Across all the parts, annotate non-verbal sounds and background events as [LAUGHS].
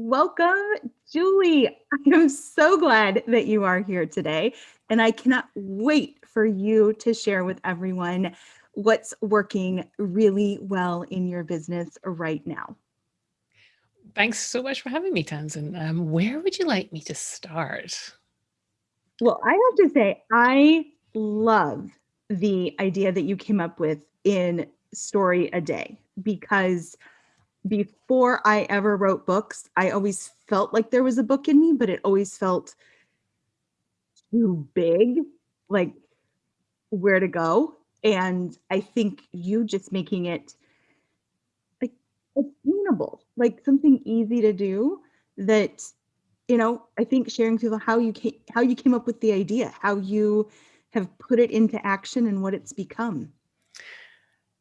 Welcome, Julie. I am so glad that you are here today, and I cannot wait for you to share with everyone what's working really well in your business right now. Thanks so much for having me, Tamsin. Um, where would you like me to start? Well, I have to say, I love the idea that you came up with in Story a Day because before I ever wrote books, I always felt like there was a book in me, but it always felt too big, like where to go. And I think you just making it like attainable, like something easy to do that, you know, I think sharing people how you came, how you came up with the idea, how you have put it into action and what it's become.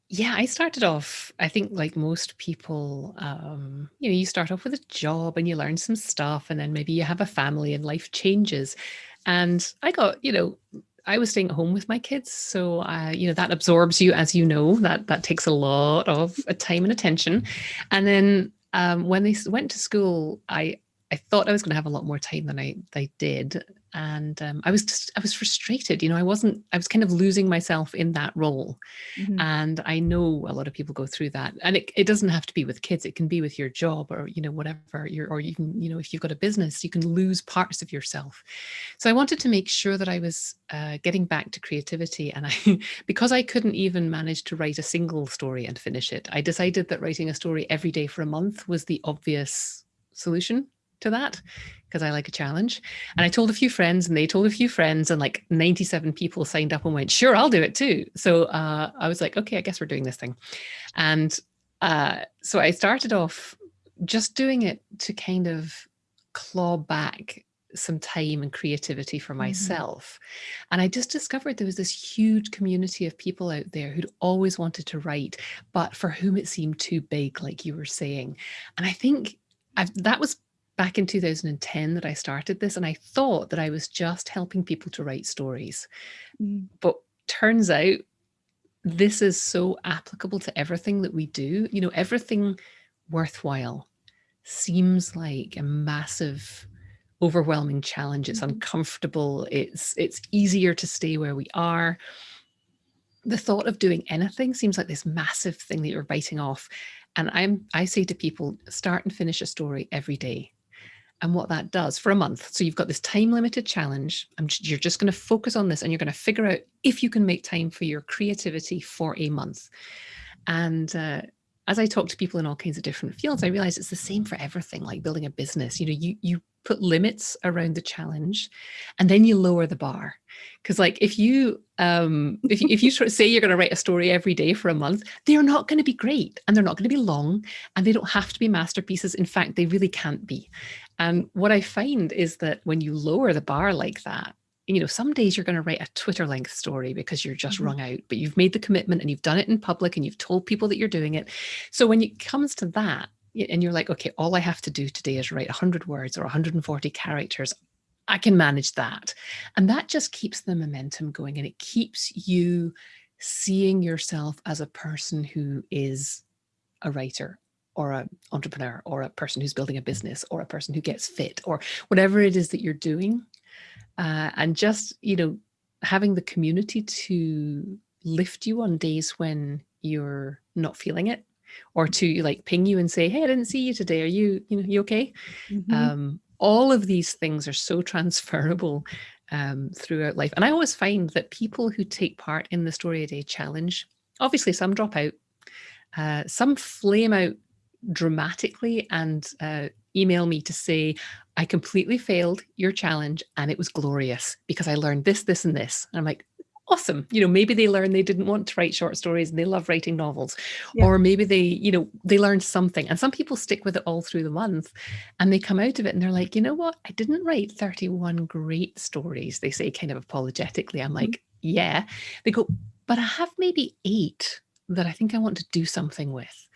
Yeah, I started off, I think like most people, um, you know, you start off with a job and you learn some stuff and then maybe you have a family and life changes. And I got, you know, I was staying at home with my kids. So, uh, you know, that absorbs you, as you know, that, that takes a lot of uh, time and attention. And then um, when they went to school, I, I thought I was going to have a lot more time than I, I did. And um, I was just, I was frustrated, you know, I wasn't, I was kind of losing myself in that role. Mm -hmm. And I know a lot of people go through that and it, it doesn't have to be with kids. It can be with your job or, you know, whatever you're, or you can, you know, if you've got a business, you can lose parts of yourself. So I wanted to make sure that I was uh, getting back to creativity. And I, [LAUGHS] because I couldn't even manage to write a single story and finish it, I decided that writing a story every day for a month was the obvious solution to that because I like a challenge. And I told a few friends and they told a few friends and like 97 people signed up and went, sure, I'll do it too. So uh, I was like, okay, I guess we're doing this thing. And uh, so I started off just doing it to kind of claw back some time and creativity for mm-hmm. myself. Mm -hmm. And I just discovered there was this huge community of people out there who'd always wanted to write, but for whom it seemed too big, like you were saying. And I think I've, that was back in 2010 that I started this and I thought that I was just helping people to write stories. Mm. But turns out this is so applicable to everything that we do. You know, everything worthwhile seems like a massive overwhelming challenge. It's mm -hmm. uncomfortable. It's it's easier to stay where we are. The thought of doing anything seems like this massive thing that you're biting off. And I'm I say to people, start and finish a story every day and what that does for a month. So you've got this time limited challenge. And you're just going to focus on this and you're going to figure out if you can make time for your creativity for a month. And uh, as I talk to people in all kinds of different fields, I realize it's the same for everything, like building a business. You know, you, you put limits around the challenge and then you lower the bar. Because like if you um, if you, if you sort of [LAUGHS] say you're going to write a story every day for a month, they're not going to be great and they're not going to be long and they don't have to be masterpieces. In fact, they really can't be. And what I find is that when you lower the bar like that, you know, some days you're going to write a Twitter length story because you're just mm -hmm. wrung out, but you've made the commitment and you've done it in public and you've told people that you're doing it. So when it comes to that, and you're like, okay, all I have to do today is write 100 words or 140 characters. I can manage that. And that just keeps the momentum going and it keeps you seeing yourself as a person who is a writer or an entrepreneur or a person who's building a business or a person who gets fit or whatever it is that you're doing. Uh, and just, you know, having the community to lift you on days when you're not feeling it or to like ping you and say, hey, I didn't see you today. Are you, you know, you okay? Mm -hmm. um, all of these things are so [LAUGHS] transferable um, throughout life. And I always find that people who take part in the Story a Day challenge, obviously some drop out, uh, some flame out dramatically and uh, email me to say, I completely failed your challenge and it was glorious because I learned this, this, and this. And I'm like, awesome. You know, maybe they learned they didn't want to write short stories and they love writing novels. Yeah. Or maybe they, you know, they learned something. And some people stick with it all through the month and they come out of it and they're like, you know what? I didn't write 31 great stories. They say kind of apologetically. I'm mm-hmm. like, yeah. They go, but I have maybe eight that I think I want to do something with.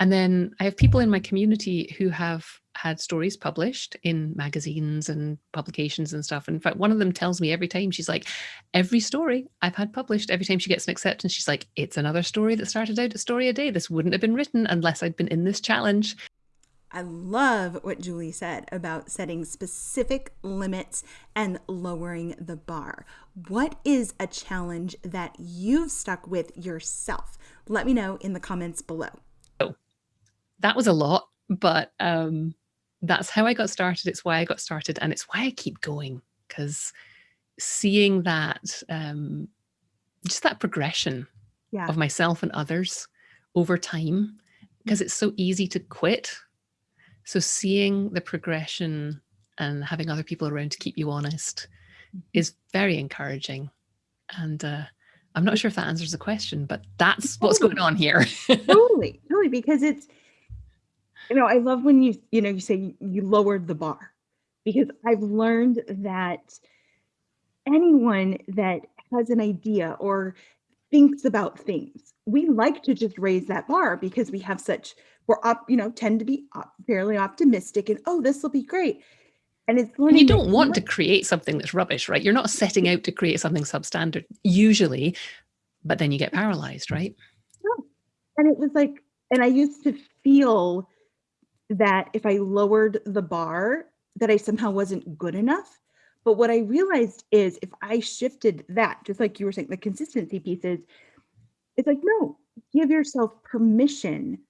And then I have people in my community who have had stories published in magazines and publications and stuff. And in fact, one of them tells me every time, she's like, every story I've had published, every time she gets an acceptance, she's like, it's another story that started out a story a day. This wouldn't have been written unless I'd been in this challenge. I love what Julie said about setting specific limits and lowering the bar. What is a challenge that you've stuck with yourself? Let me know in the comments below. Oh, that was a lot, but um, that's how I got started. It's why I got started, and it's why I keep going because seeing that, um, just that progression yeah. of myself and others over time, because it's so easy to quit so seeing the progression and having other people around to keep you honest mm-hmm. is very encouraging. And uh, I'm not sure if that answers the question, but that's totally. what's going on here. [LAUGHS] totally, totally, because it's, you know, I love when you, you know, you say you lowered the bar because I've learned that anyone that has an idea or thinks about things. We like to just raise that bar because we have such, we're up, you know, tend to be op fairly optimistic and, oh, this will be great. And it's learning. And you don't want to create something that's rubbish, right? You're not setting out to create something substandard usually, but then you get paralyzed, right? No. And it was like, and I used to feel that if I lowered the bar, that I somehow wasn't good enough. But what I realized is if I shifted that, just like you were saying, the consistency pieces, it's like, no, give yourself permission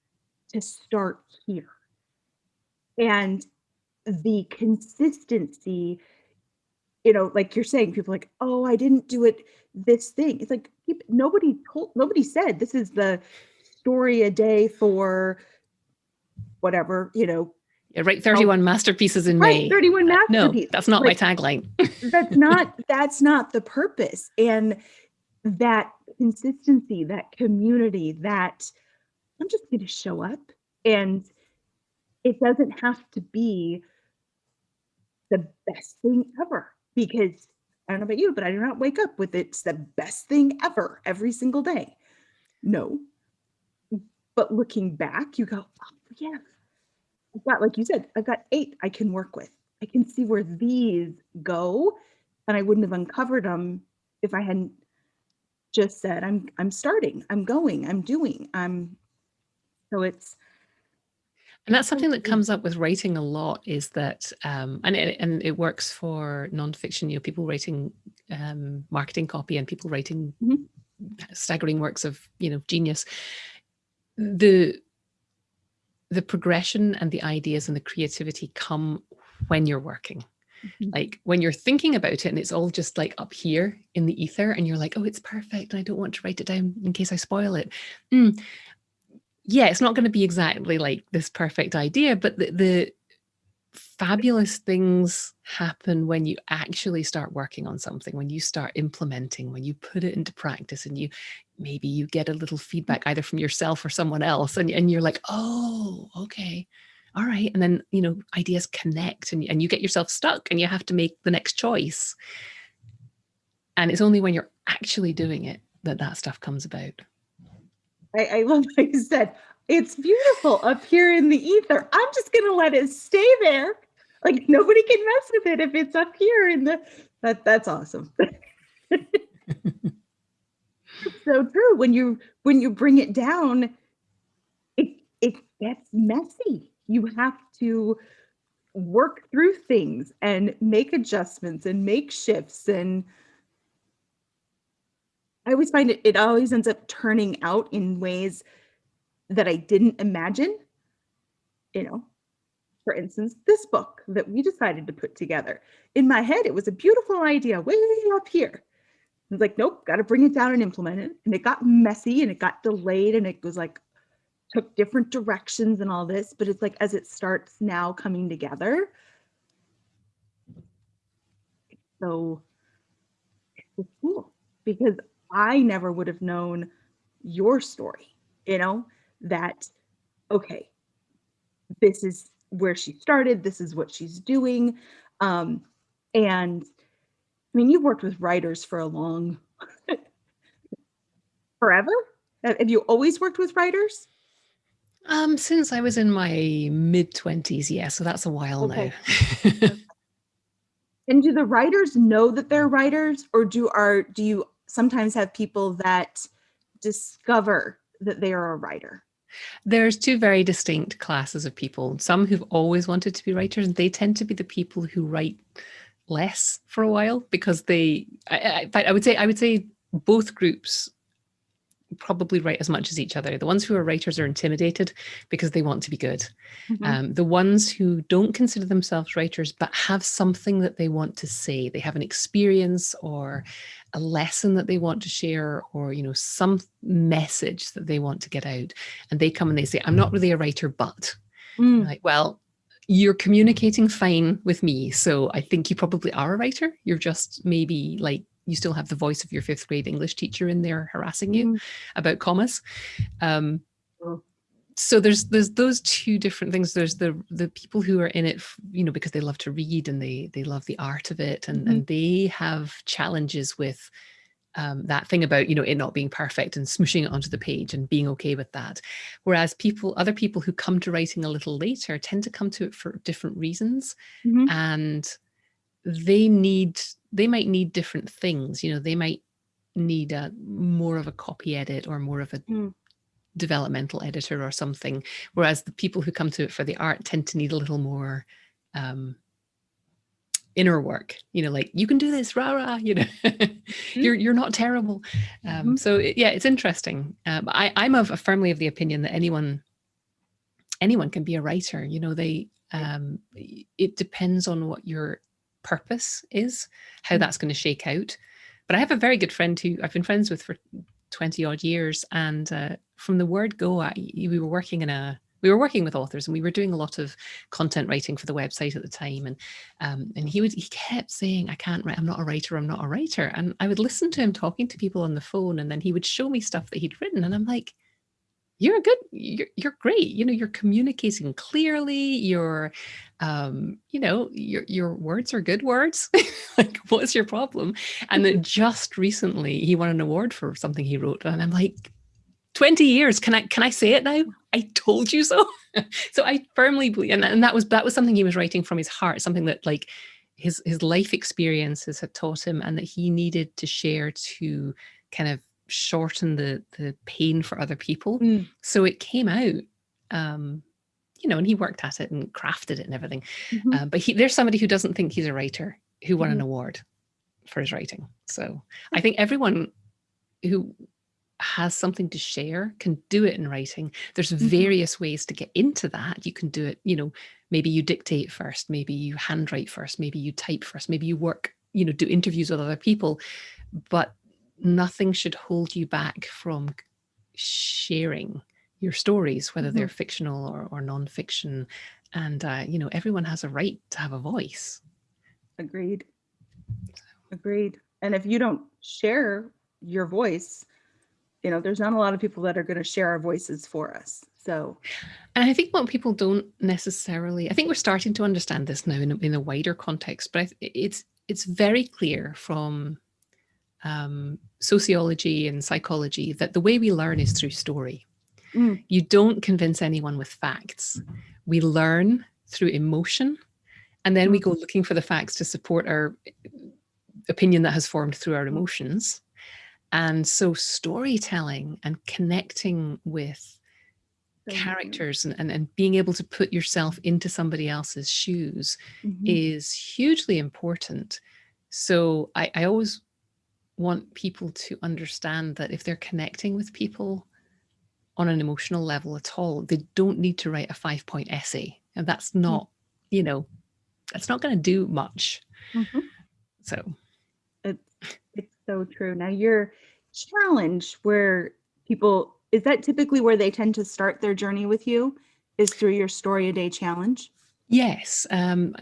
to start here. And the consistency, you know, like you're saying, people like, oh, I didn't do it this thing. It's like nobody told nobody said this is the story a day for whatever, you know, yeah, right. 31 oh, masterpieces in right, May. 31 masterpieces. No, that's not like, my tagline. [LAUGHS] that's not, that's not the purpose. And that consistency, that community, that I'm just going to show up and it doesn't have to be the best thing ever because I don't know about you, but I do not wake up with it's the best thing ever every single day. No. But looking back, you go, oh, yeah, I've got, like you said, I've got eight I can work with. I can see where these go and I wouldn't have uncovered them if I hadn't just said, I'm, I'm starting, I'm going, I'm doing, I'm, so it's, and that's something that comes up with writing a lot is that, um, and, it, and it works for nonfiction, you know, people writing um, marketing copy and people writing mm -hmm. staggering works of, you know, genius. The the progression and the ideas and the creativity come when you're working. Mm -hmm. Like when you're thinking about it and it's all just like up here in the ether and you're like, oh, it's perfect. And I don't want to write it down in case I spoil it. Mm. Yeah, it's not going to be exactly like this perfect idea, but the, the fabulous things happen when you actually start working on something, when you start implementing, when you put it into practice and you maybe you get a little mm. feedback either from yourself or someone else and, and you're like, oh, okay. All right. And then, you know, ideas connect and, and you get yourself stuck and you have to make the next choice. And it's only when you're actually doing it that that stuff comes about. I, I love [LAUGHS] what you said. It's beautiful up here in the ether. I'm just going to let it stay there. Like nobody can mess with it if it's up here in the, that, that's awesome. [LAUGHS] so true. When you when you bring it down, it it gets messy. You have to work through things and make adjustments and make shifts and I always find it it always ends up turning out in ways that I didn't imagine. You know, for instance, this book that we decided to put together. In my head, it was a beautiful idea way up here was like, nope, got to bring it down and implement it. And it got messy and it got delayed and it was like, took different directions and all this. But it's like, as it starts now coming together, so it's cool because I never would have known your story, you know, that, okay, this is where she started, this is what she's doing. Um, and I mean, you've worked with writers for a long, [LAUGHS] forever? Have you always worked with writers? Um, since I was in my mid twenties, yeah, so that's a while okay. now. [LAUGHS] and do the writers know that they're writers or do are do you sometimes have people that discover that they are a writer? There's two very distinct classes of people. Some who've always wanted to be writers, and they tend to be the people who write less for a while because they, I, I, I would say, I would say both groups probably write as much as each other. The ones who are writers are intimidated because they want to be good. Mm -hmm. um, the ones who don't consider themselves writers but have something that they want to say, they have an experience or a lesson that they want to share or you know some message that they want to get out and they come and they say i'm not really a writer but mm. like well you're communicating fine with me so i think you probably are a writer you're just maybe like you still have the voice of your fifth grade English teacher in there harassing you mm. about commas. Um. So there's there's those two different things. There's the the people who are in it, you know, because they love to read and they they love the art of it, and mm -hmm. and they have challenges with um, that thing about you know it not being perfect and smooshing it onto the page and being okay with that. Whereas people, other people who come to writing a little later tend to come to it for different reasons, mm -hmm. and they need they might need different things you know they might need a more of a copy edit or more of a mm. developmental editor or something whereas the people who come to it for the art tend to need a little more um, inner work you know like you can do this rah rah [LAUGHS] you know mm. you're you're not terrible um, mm. so it, yeah it's interesting um, I, i'm of firmly of the opinion that anyone anyone can be a writer you know they um, it depends on what your purpose is, how mm. that's going to shake out. But I have a very good friend who I've been friends with for 20 odd years. And uh, from the word go, I, we were working in a, we were working with authors and we were doing a lot of content writing for the website at the time. And, um, and he would, he kept saying, I can't write, I'm not a writer, I'm not a writer. And I would listen to him talking to people on the phone and then he would show me stuff that he'd written. And I'm like, you're good you're, you're great you know you're communicating clearly you're um you know your your words are good words. [LAUGHS] Like what's your problem? And then just recently he won an award for something he wrote and i'm like 20 years can i can i say it now? I told you so. [LAUGHS] So i firmly believe and, and that was that was something he was writing from his heart something that like his his life experiences had taught him and that he needed to share to kind of shorten the the pain for other people. Mm. So it came out, um, you know, and he worked at it and crafted it and everything. Mm -hmm. uh, but he, there's somebody who doesn't think he's a writer who won mm an award for his writing. So I think everyone who has something to share can do it in writing. There's -hmm. various ways to get into that. You can do it, you know, maybe you dictate first, maybe you handwrite first, maybe you type first, maybe you work, you know, do interviews with other people. But nothing should hold you back from sharing your stories, whether mm -hmm. they're fictional or, or non-fiction. And, uh, you know, everyone has a right to have a voice. Agreed. Agreed. And if you don't share your voice, you know, there's not a lot of people that are going to share our voices for us. So, and I think what people don't necessarily, I think we're starting to understand this now in a, in a wider context, but it's, it's very clear from um, sociology and psychology that the way we learn is through story. Mm. You don't convince anyone with facts. We learn through emotion, and then we go looking for the facts to support our opinion that has formed through our emotions. And so storytelling and connecting with characters and, and, and, being able to put yourself into somebody else's shoes mm -hmm. is hugely important. So I, I always want people to understand that if they're connecting with people on an emotional level at all, they don't need to write a five point essay. And that's hmm. not, you know, that's not going to do much. Mm -hmm. So it's, it's so true. Now your challenge where people, is that typically where they tend to start their journey with you is through your story a day challenge? Yes. Um,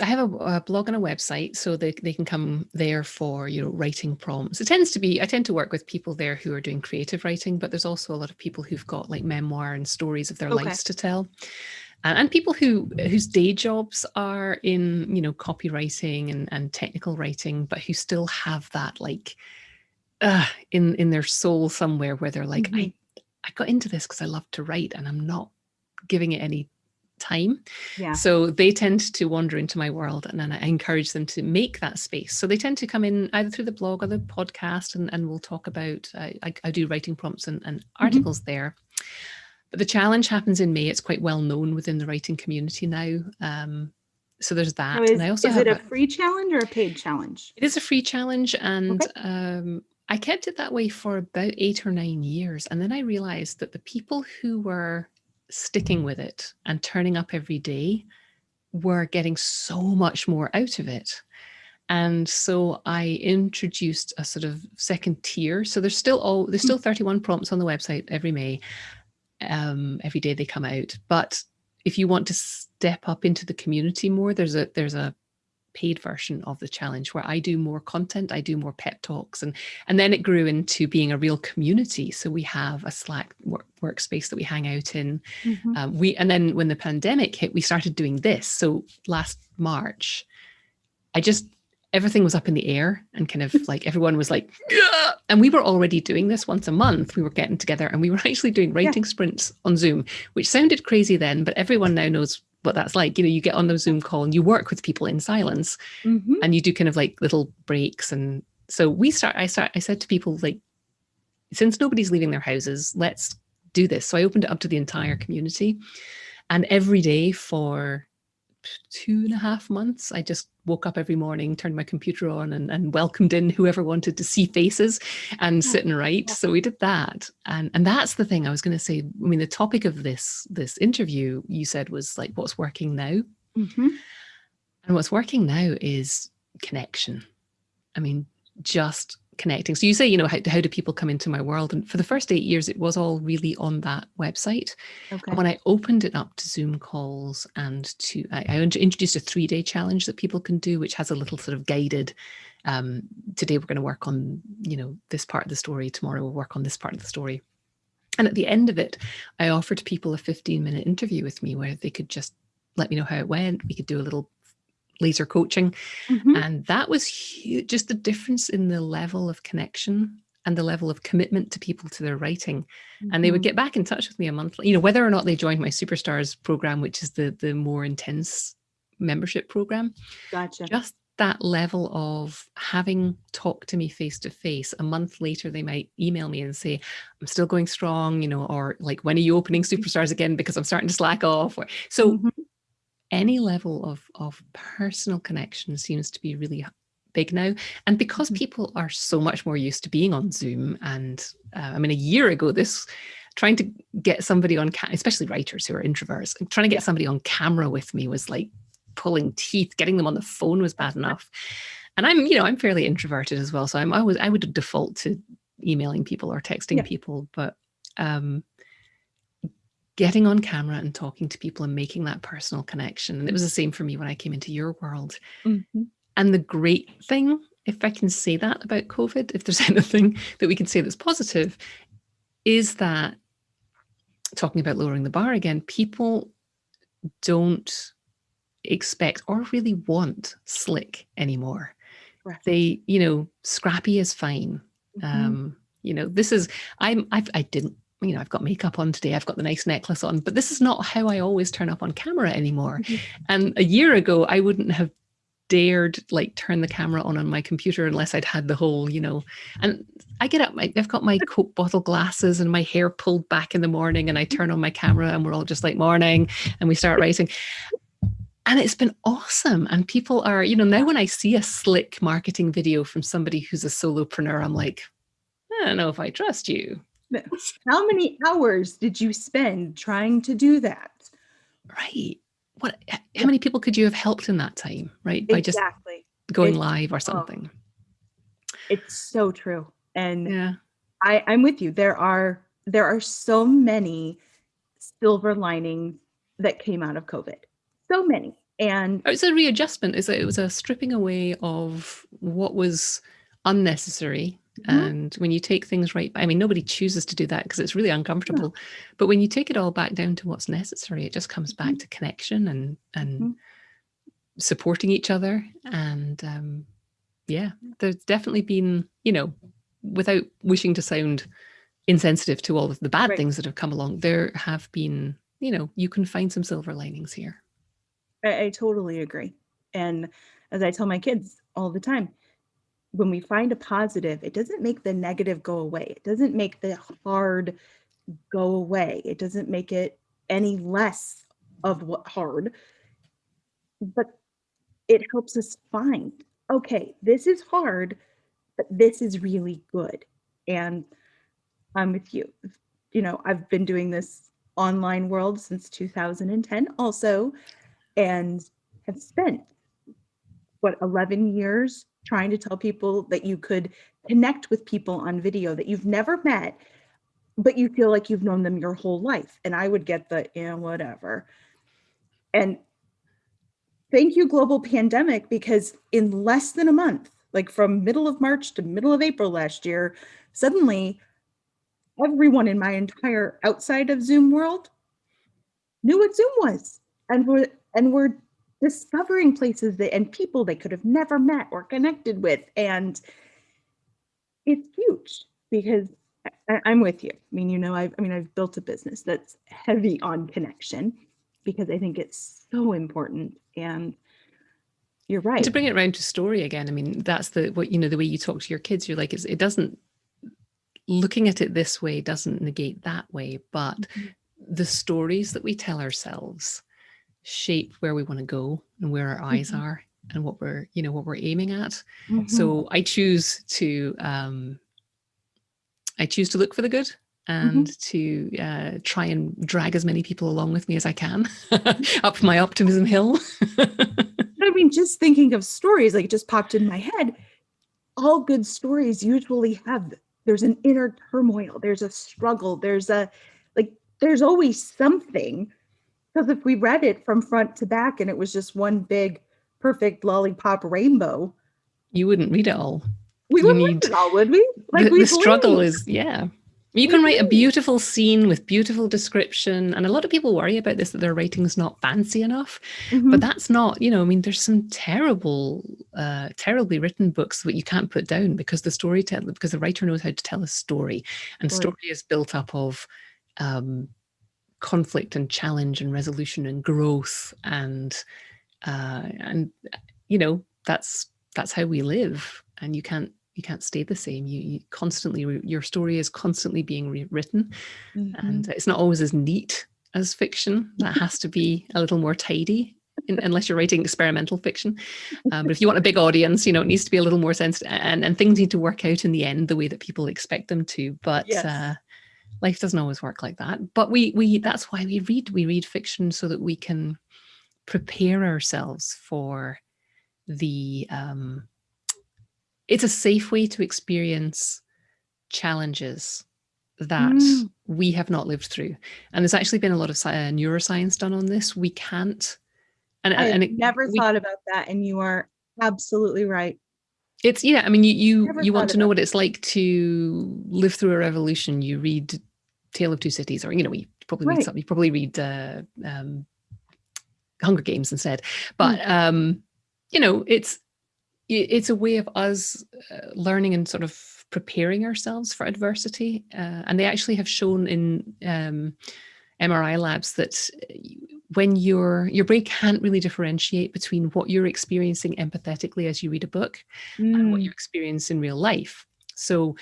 I have a, a, blog and a website, so they, they can come there for, you know, writing prompts. It tends to be, I tend to work with people there who are doing creative writing, but there's also a lot of people who've got like memoir and stories of their okay. lives to tell. And, and people who whose day jobs are in, you know, copywriting and, and technical writing, but who still have that like uh, in, in their soul somewhere where they're like, mm -hmm. I, I got into this because I love to write and I'm not giving it any time. Yeah. So they tend to wander into my world and then I encourage them to make that space. So they tend to come in either through the blog or the podcast and, and we'll talk about, uh, I, I, do writing prompts and, and mm-hmm. articles mm -hmm. there. but the challenge happens in May. It's quite well known within the writing community now. Um, so there's that. Is, and I also is have it a, a, free challenge or a paid challenge? It is a free challenge, and okay. um, I kept it that way for about eight or nine years, and then I realized that the people who were sticking with it and turning up every day were getting so much more out of it. And so I introduced a sort of second tier. So there's still all there's still 31 prompts on the website every May. Um, every day they come out. But if you want to step up into the community more, there's a there's a paid version of the challenge where I do more content, I do more pep talks, and and then it grew into being a real community. So we have a Slack work, workspace that we hang out in. Mm -hmm. um, we and then when the pandemic hit, we started doing this. So last March, I just everything was up in the air and kind of [LAUGHS] like everyone was like, yeah! and we were already doing this once a month. We were getting together and we were [LAUGHS] actually doing writing yeah. sprints on Zoom, which sounded crazy then, but everyone now knows what that's like. You know, you get on the Zoom call and you work with people in silence mm -hmm. and you do kind of like little breaks. And so we start, I start, I said to people like, since nobody's leaving their houses, let's do this. So I opened it up to the entire community and every day for two and a half months, I just woke up every morning, turned my computer on and, and welcomed in whoever wanted to see faces and sit and write. So we did that. And, and that's the thing I was going to say. I mean, the topic of this, this interview you said was like, what's working now? Mm -hmm. And what's working now is connection. I mean, just connecting. So you say, you know, how, how do people come into my world? And for the first eight years, it was all really on that website. Okay. And when I opened it up to Zoom calls and to, I, I introduced a three day challenge that people can do, which has a little sort of guided, um, today we're going to work on, you know, this part of the story. Tomorrow we'll work on this part of the story. And at the end of it, I offered people a 15 minute interview with me where they could just let me know how it went. We could do a little laser coaching. Mm -hmm. And that was huge, just the difference in the level of connection and the level of commitment to people to their writing. Mm -hmm. And they would mm-hmm. get back in touch with me a month, you know, whether or not they joined my Superstars program, which is the, the more intense membership program. Gotcha. Just that level of having talked to me face to face a month later they might email me and say i'm still going strong you know or like when are you opening superstars again because i'm starting to slack off or so mm -hmm any level of, of personal connection seems to be really big now. And because mm-hmm. people are so much more used to being on Zoom and uh, I mean, a year ago, this trying to get somebody on, especially writers who are introverts, trying to get somebody on camera with me was like pulling teeth, getting them on the phone was bad enough. And I'm, you know, I'm fairly introverted as well. So I'm always, I would default to emailing people or texting yeah. people, but um, getting on camera and talking to people and making that personal connection. And it was the same for me when I came into your world. Mm -hmm. And the great thing, if I can say that about COVID, if there's [LAUGHS] anything that we can say that's positive, is that talking about lowering the bar again, people don't expect or really want slick anymore. Right. They, you know, scrappy is fine. Mm -hmm. Um, you know, this is, I'm, I've, I didn't you know, I've got makeup on today, I've got the nice necklace on, but this is not how I always turn up on camera anymore. Mm -hmm. And a year ago, I wouldn't have dared like turn the camera on on my computer unless I'd had the whole, you know, and I get up, my, I've got my Coke bottle glasses and my hair pulled back in the morning and I turn on my camera and we're all just like morning and we start writing. And it's been awesome. And people are, you know, now when I see a slick marketing video from somebody who's a solopreneur, I'm like, I don't know if I trust you. [LAUGHS] How many hours did you spend trying to do that? Right. What, how many people could you have helped in that time? Right. By exactly. just going it's, live or something. Oh, it's so true. And yeah. I, I'm with you. There are, there are so many silver linings that came out of COVID. So many. And oh, it's a readjustment. Is it was a stripping away of what was unnecessary Mm -hmm. And when you take things right, I mean, nobody chooses to do that because it's really uncomfortable. No. But when you take it all back down to what's necessary, it just comes back mm -hmm. to connection and and mm -hmm. supporting each other. And um, yeah, there's definitely been, you know, without wishing to sound insensitive to all of the bad right. things that have come along, there have been, you know, you can find some silver linings here. I, I totally agree. And as I tell my kids all the time, when we find a positive, it doesn't make the negative go away. It doesn't make the hard go away. It doesn't make it any less of what hard, but it helps us find, okay, this is hard, but this is really good. And I'm with you. You know, I've been doing this online world since 2010 also, and have spent what 11 years trying to tell people that you could connect with people on video that you've never met but you feel like you've known them your whole life. And i would get the yeah whatever. And thank you global pandemic because in less than a month like from middle of march to middle of april last year suddenly everyone in my entire outside of zoom world knew what zoom was and we're and we're discovering places that and people they could have never met or connected with and it's huge because I, am with you. I mean, you know, I've, I mean, I've built a business that's heavy on connection because I think it's so important. And you're right. And to bring it around to story again, I mean, that's the, what, you know, the way you talk to your kids, you're like, it doesn't, looking at it this way doesn't negate that way, but mm -hmm. the stories that we tell ourselves shape where we want to go and where our eyes mm -hmm. are and what we're, you know, what we're aiming at. Mm -hmm. So I choose to, um, I choose to look for the good and mm -hmm. to uh, try and drag as many people along with me as I can [LAUGHS] [LAUGHS] up my optimism hill. I mean, just thinking of stories, like it just popped in my head. All good stories usually have, there's an inner turmoil, there's a struggle, there's a, like, there's always something. Because if we read it from front to back and it was just one big perfect lollipop rainbow. You wouldn't read it all. We wouldn't read it all, would we? Like the, the struggle is, yeah. You can write a beautiful scene with beautiful description. And a lot of people worry about this, that their writing's not fancy enough. Mm -hmm. But that's not, you know, I mean, there's some terrible, uh, terribly written books that you can't put down because the storyteller, because the writer knows how to tell a story. And right. story is built up of um, conflict and challenge and resolution and growth and uh, and you know that's that's how we live. And you can't you can't stay the same. You, you constantly your story is constantly being rewritten. Mm -hmm. and it's not always as neat as fiction. That [LAUGHS] has to be a little more tidy in, unless you're writing experimental fiction. Um, but if you want a big [LAUGHS] audience you know it needs to be a little more sensitive and, and things need to work out in the end the way that people expect them to. But yes. uh, life doesn't always work like that but we we that's why we read we read fiction so that we can prepare ourselves for the um, it's a safe way to experience challenges that mm. we have not lived through. And there's actually been a lot of uh, neuroscience done on this. We can't and, I and it, never we, thought about that and you are absolutely right it's yeah i mean you you, you want to know what it's like to live through a revolution you read tale of two cities or you know you probably right. read something you probably read uh, um, Hunger Games instead. But mm. um, you know, it's it's a way of us uh, learning and sort of preparing ourselves for adversity. Uh, and they actually have shown in um, MRI labs that uh, when your your brain can't really differentiate between what you're experiencing empathetically as you read a book mm. and what you experience in real life. So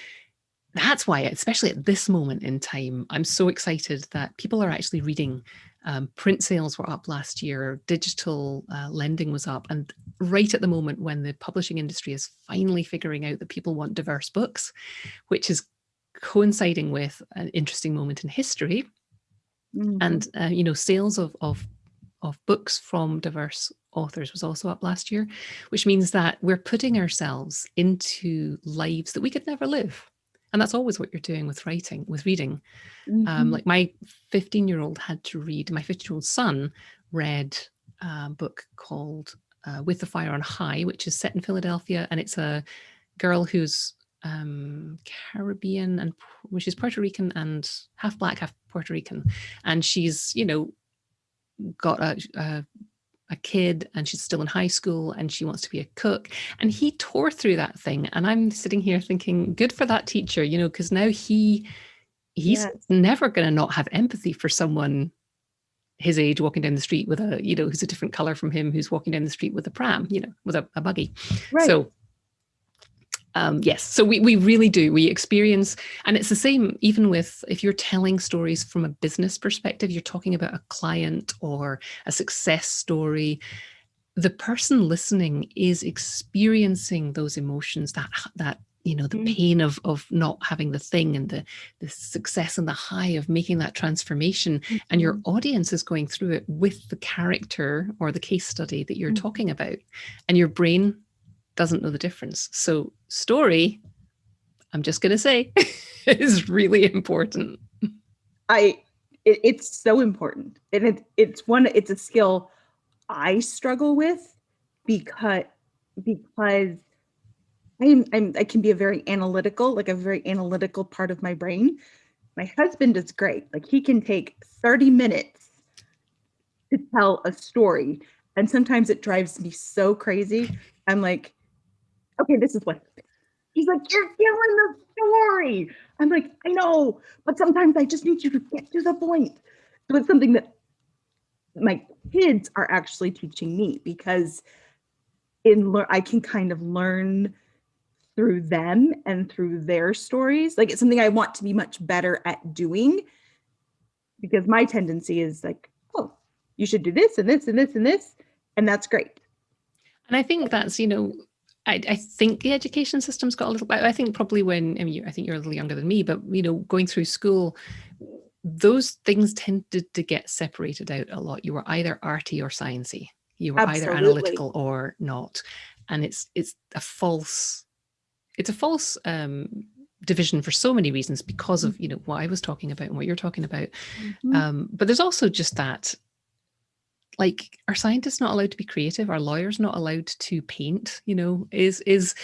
that's why, especially at this moment in time, I'm so excited that people are actually reading um, print sales were up last year, digital uh, lending was up. And right at the moment when the publishing industry is finally figuring out that people want diverse books, which is coinciding with an interesting moment in history. Mm -hmm. And, uh, you know, sales of, of, of books from diverse authors was also up last year, which means that we're putting ourselves into lives that we could never live and that's always what you're doing with writing with reading um, mm-hmm. like my 15 year old had to read my 15 year old son read a book called uh, with the fire on high which is set in philadelphia and it's a girl who's um, caribbean and which is puerto rican and half black half puerto rican and she's you know got a, a a kid and she's still in high school and she wants to be a cook. And he tore through that thing. And I'm sitting here thinking, good for that teacher, you know, because now he he's yes. never going to not have empathy for someone his age walking down the street with a, you know, who's a different color from him, who's walking down the street with a pram, you know, with a, a buggy. Right. So Um, yes, so we, we really do. We experience, and it's the same even with if you're telling stories from a business perspective, you're talking about a client or a success story. The person listening is experiencing those emotions, that that you know the mm. pain of of not having the thing and the the success and the high of making that transformation mm and your mm-hmm. audience is going through it with the character or the case study that you're mm talking about and your brain doesn't know the difference so story i'm just going to say [LAUGHS] is really important i it, it's so important and it, it's one it's a skill i struggle with because because I'm, I'm I can be a very analytical, like a very analytical part of my brain. My husband is great. Like he can take 30 minutes to tell a story. And sometimes it drives me so crazy. I'm like, okay, this is what He's like, you're killing the story. I'm like, I know, but sometimes I just need you to get to the point. So it's something that my kids are actually teaching me because in I can kind of learn through them and through their stories. Like it's something I want to be much better at doing because my tendency is like, oh, you should do this and this and this and this. And that's great. And I think that's, you know, I, I think the education system's got a little bit, I think probably when, I mean, I think you're a little younger than me, but, you know, going through school, those things tended to get separated out a lot. You were either arty or sciencey. You were Absolutely. either analytical or not. And it's, it's a false it's a false um, division for so many reasons because of, you know, what I was talking about and what you're talking about. Mm -hmm. um, but there's also just that, like, are scientists not allowed to be creative? Are lawyers not allowed to paint? You know, is, is,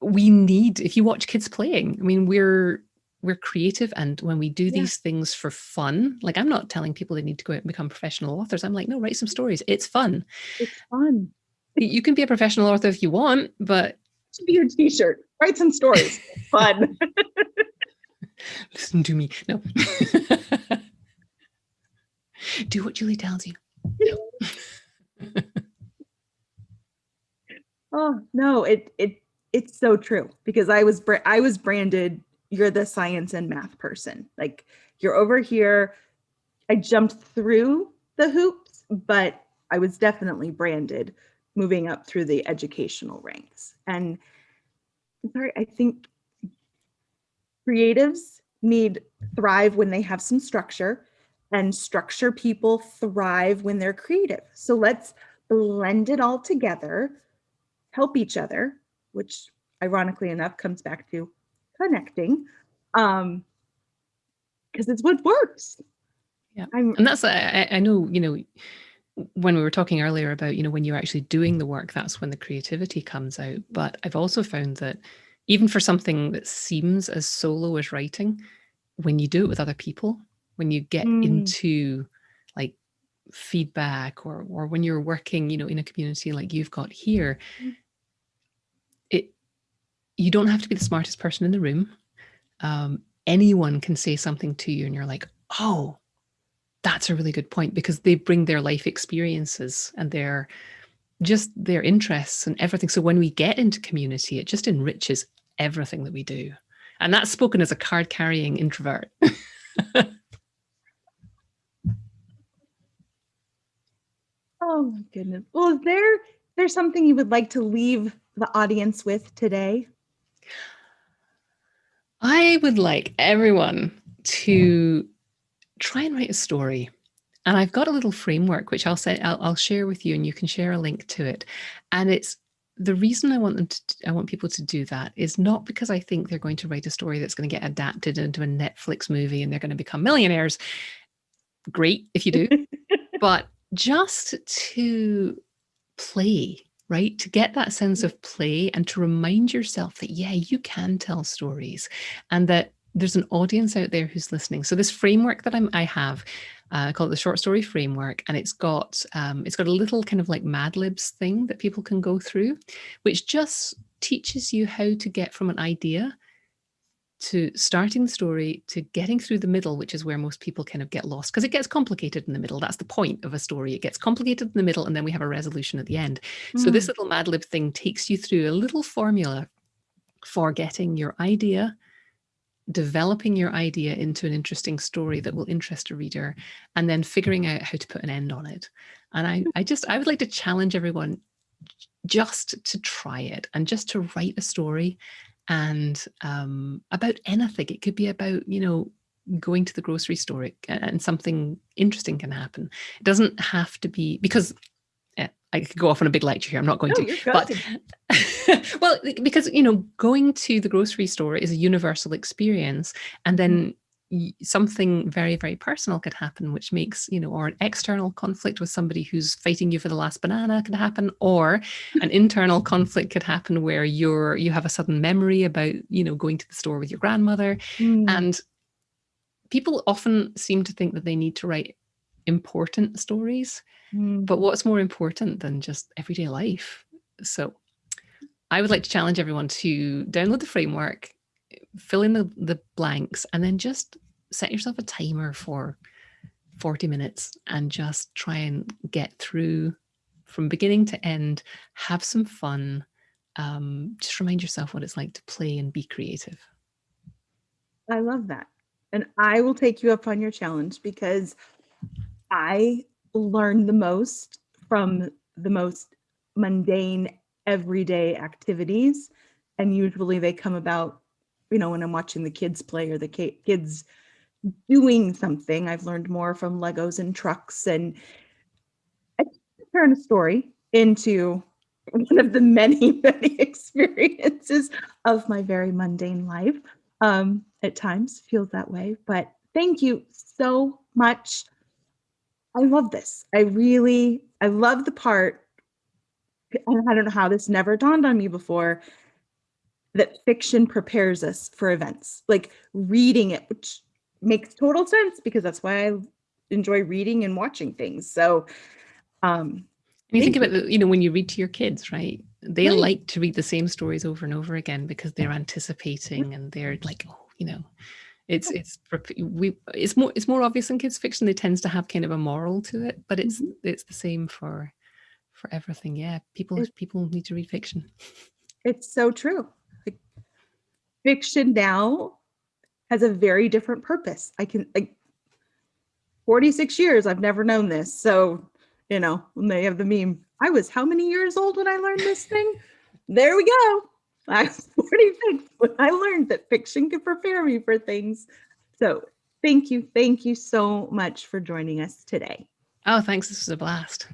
we need, if you watch kids playing, I mean, we're, we're creative and when we do yeah. these things for fun like i'm not telling people they need to go out and become professional authors. I'm like no write some stories. It's fun. It's fun. You can be a professional author if you want but be your t-shirt. Write some stories. Fun. [LAUGHS] Listen to me. No. [LAUGHS] Do what julie tells you. Oh no it it it's so true because i was i was branded you're the science and math person. Like you're over here. I jumped through the hoops but i was definitely branded moving up through the educational ranks. And sorry, I think creatives need thrive when they have some structure and structure people thrive when they're creative. So let's blend it all together, help each other, which ironically enough comes back to connecting um, because it's what works. Yeah. I'm, and that's, I, I know, you know, when we were talking earlier about, you know, when you're actually doing the work, that's when the creativity comes out. But I've also found that even for something that seems as solo as writing, when you do it with other people, when you get mm. into like feedback or or when you're working, you know, in a community like you've got here, mm. it you don't have to be the smartest person in the room. Um, anyone can say something to you and you're like, oh, that's a really good point because they bring their life experiences and their just their interests and everything. So when we get into community, it just enriches everything that we do. And that's spoken as a card carrying introvert. [LAUGHS] oh my goodness. Well, is there there's something you would like to leave the audience with today? I would like everyone to try and write a story. And I've got a little framework, which I'll say, I'll, I'll share with you and you can share a link to it. And it's the reason I want them to, I want people to do that is not because I think they're going to write a story that's going to get adapted into a Netflix movie and they're going to become millionaires. Great if you do, [LAUGHS] but just to play, right? To get that sense of play and to remind yourself that, yeah, you can tell stories and that there's an audience out there who's listening. So this framework that I'm, I have, uh, called the short story framework, and it's got um, it's got a little kind of like Mad Libs thing that people can go through, which just teaches you how to get from an idea to starting the story to getting through the middle, which is where most people kind of get lost because it gets complicated in the middle. That's the point of a story. It gets complicated in the middle and then we have a resolution at the end. Mm. So this hmm. little Mad Lib thing takes you through a little formula for getting your idea developing your idea into an interesting story that will interest a reader and then figuring out how to put an end on it and i i just i would like to challenge everyone just to try it and just to write a story and um, about anything. It could be about you know going to the grocery store and something interesting can happen. It doesn't have to be because I could go off on a big lecture here. I'm not going No, to, but [LAUGHS] well, because you know, going to the grocery store is a universal experience, and then y- something very, very personal could happen, which makes you know, or an external conflict with somebody who's fighting you for the last banana could happen, or an internal conflict could happen where you're you have a sudden memory about you know going to the store with your grandmother, Mm, and people often seem to think that they need to write important stories mm. but what's more important than just everyday life? So I would like to challenge everyone to download the framework, fill in the, the blanks, and then just set yourself a timer for 40 minutes and just try and get through from beginning to end, have some fun. Um, just remind yourself what it's like to play and be creative. I love that. And I will take you up on your challenge because I learn the most from the most mundane everyday activities. And usually they come about, you know, when I'm watching the kids play or the kids doing something. I've learned more from Legos and trucks and I turn a story into one of the many, [LAUGHS] many experiences of my very mundane life. Um, at times feels that way, but thank you so much. I love this. I really, I love the part. I don't know how this never dawned on me before that fiction prepares us for events, like reading it, which makes total sense because that's why I enjoy reading and watching things. So, um, And you think about, the, you know, when you read to your kids, right? They Right. like to read the same stories over and over again because they're anticipating and they're like, oh, you know, it's it's we it's more it's more obvious in kids fiction. It tends to have kind of a moral to it, but it's Mhm. it's the same for for everything. Yeah, people It- people need to read fiction. it's so true. Fiction now has a very different purpose. I can like 46 years, I've never known this. So, you know, when they have the meme, I was how many years old when I learned this thing? [LAUGHS] there we go. I was 46 when I learned that fiction could prepare me for things. So, thank you. Thank you so much for joining us today. Oh, thanks. This was a blast.